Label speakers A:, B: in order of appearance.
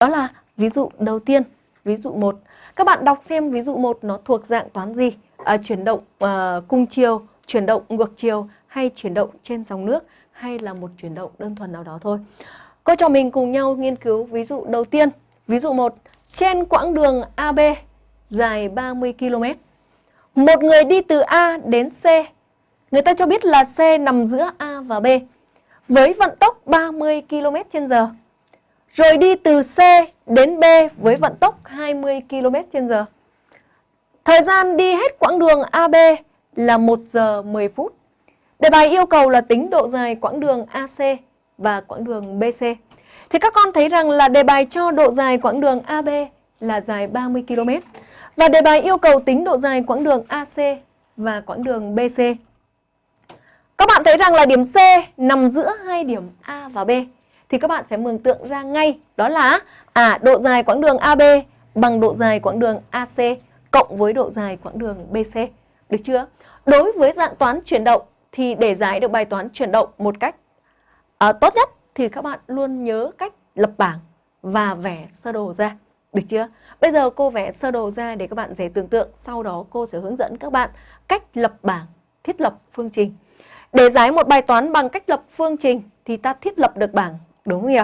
A: Đó là ví dụ đầu tiên, ví dụ 1. Các bạn đọc xem ví dụ 1 nó thuộc dạng toán gì? À, chuyển động à, cung chiều, chuyển động ngược chiều hay chuyển động trên dòng nước hay là một chuyển động đơn thuần nào đó thôi. Cô cho mình cùng nhau nghiên cứu ví dụ đầu tiên. Ví dụ 1. Trên quãng đường AB dài 30 km. Một người đi từ A đến C. Người ta cho biết là C nằm giữa A và B với vận tốc 30 km h rồi đi từ C đến B với vận tốc 20 km h Thời gian đi hết quãng đường AB là 1 giờ 10 phút. Đề bài yêu cầu là tính độ dài quãng đường AC và quãng đường BC. Thì các con thấy rằng là đề bài cho độ dài quãng đường AB là dài 30 km. Và đề bài yêu cầu tính độ dài quãng đường AC và quãng đường BC. Các bạn thấy rằng là điểm C nằm giữa hai điểm A và B. Thì các bạn sẽ mường tượng ra ngay đó là à độ dài quãng đường AB bằng độ dài quãng đường AC cộng với độ dài quãng đường BC. Được chưa? Đối với dạng toán chuyển động thì để giải được bài toán chuyển động một cách à, tốt nhất thì các bạn luôn nhớ cách lập bảng và vẽ sơ đồ ra. Được chưa? Bây giờ cô vẽ sơ đồ ra để các bạn dễ tưởng tượng. Sau đó cô sẽ hướng dẫn các bạn cách lập bảng, thiết lập phương trình. Để giải một bài toán bằng cách lập phương trình thì ta thiết lập được bảng, đúng không nhỉ?